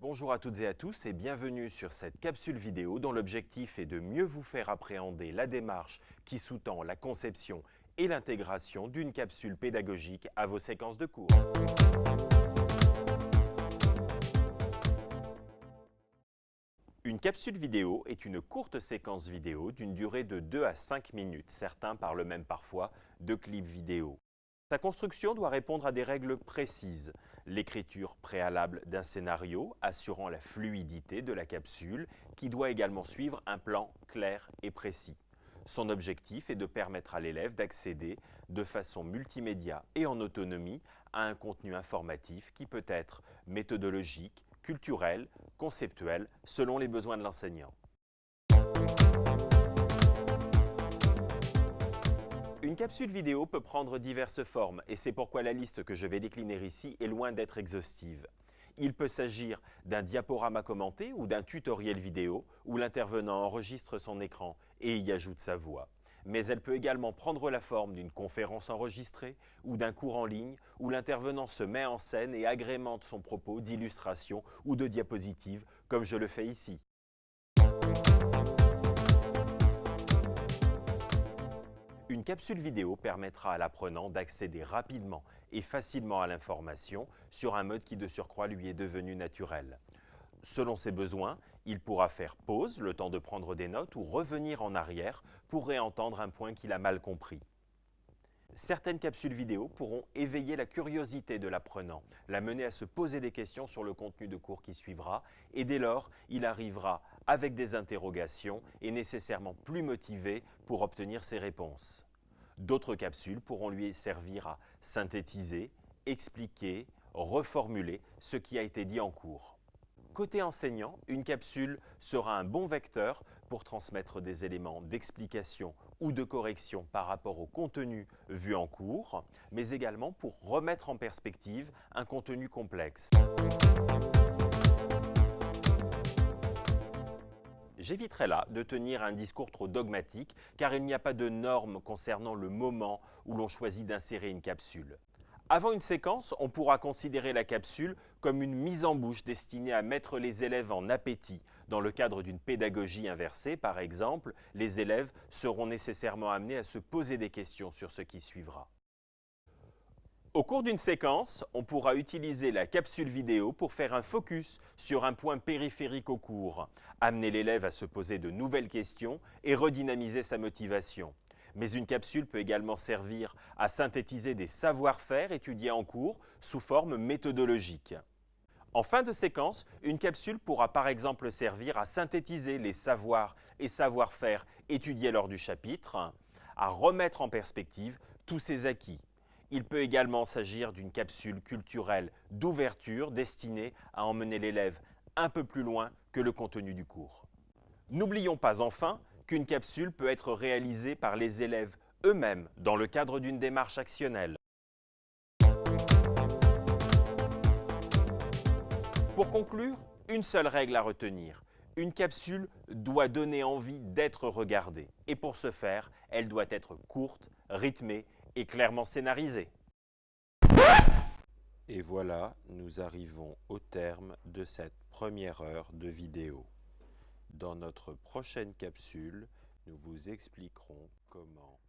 Bonjour à toutes et à tous et bienvenue sur cette capsule vidéo dont l'objectif est de mieux vous faire appréhender la démarche qui sous-tend la conception et l'intégration d'une capsule pédagogique à vos séquences de cours. Une capsule vidéo est une courte séquence vidéo d'une durée de 2 à 5 minutes. Certains parlent même parfois de clip vidéo. Sa construction doit répondre à des règles précises. L'écriture préalable d'un scénario assurant la fluidité de la capsule qui doit également suivre un plan clair et précis. Son objectif est de permettre à l'élève d'accéder de façon multimédia et en autonomie à un contenu informatif qui peut être méthodologique, culturel, conceptuel, selon les besoins de l'enseignant. Capsule vidéo peut prendre diverses formes et c'est pourquoi la liste que je vais décliner ici est loin d'être exhaustive. Il peut s'agir d'un diaporama commenté ou d'un tutoriel vidéo où l'intervenant enregistre son écran et y ajoute sa voix. Mais elle peut également prendre la forme d'une conférence enregistrée ou d'un cours en ligne où l'intervenant se met en scène et agrémente son propos d'illustrations ou de diapositives comme je le fais ici. Une capsule vidéo permettra à l'apprenant d'accéder rapidement et facilement à l'information sur un mode qui de surcroît lui est devenu naturel. Selon ses besoins, il pourra faire pause, le temps de prendre des notes, ou revenir en arrière pour réentendre un point qu'il a mal compris. Certaines capsules vidéo pourront éveiller la curiosité de l'apprenant, la mener à se poser des questions sur le contenu de cours qui suivra, et dès lors, il arrivera avec des interrogations et nécessairement plus motivé pour obtenir ses réponses. D'autres capsules pourront lui servir à synthétiser, expliquer, reformuler ce qui a été dit en cours. Côté enseignant, une capsule sera un bon vecteur pour transmettre des éléments d'explication ou de correction par rapport au contenu vu en cours, mais également pour remettre en perspective un contenu complexe. J'éviterai là de tenir un discours trop dogmatique car il n'y a pas de normes concernant le moment où l'on choisit d'insérer une capsule. Avant une séquence, on pourra considérer la capsule comme une mise en bouche destinée à mettre les élèves en appétit. Dans le cadre d'une pédagogie inversée, par exemple, les élèves seront nécessairement amenés à se poser des questions sur ce qui suivra. Au cours d'une séquence, on pourra utiliser la capsule vidéo pour faire un focus sur un point périphérique au cours, amener l'élève à se poser de nouvelles questions et redynamiser sa motivation. Mais une capsule peut également servir à synthétiser des savoir-faire étudiés en cours sous forme méthodologique. En fin de séquence, une capsule pourra par exemple servir à synthétiser les savoirs et savoir-faire étudiés lors du chapitre, à remettre en perspective tous ces acquis il peut également s'agir d'une capsule culturelle d'ouverture destinée à emmener l'élève un peu plus loin que le contenu du cours. N'oublions pas enfin qu'une capsule peut être réalisée par les élèves eux-mêmes dans le cadre d'une démarche actionnelle. Pour conclure, une seule règle à retenir. Une capsule doit donner envie d'être regardée. Et pour ce faire, elle doit être courte, rythmée et clairement scénarisé. Et voilà, nous arrivons au terme de cette première heure de vidéo. Dans notre prochaine capsule, nous vous expliquerons comment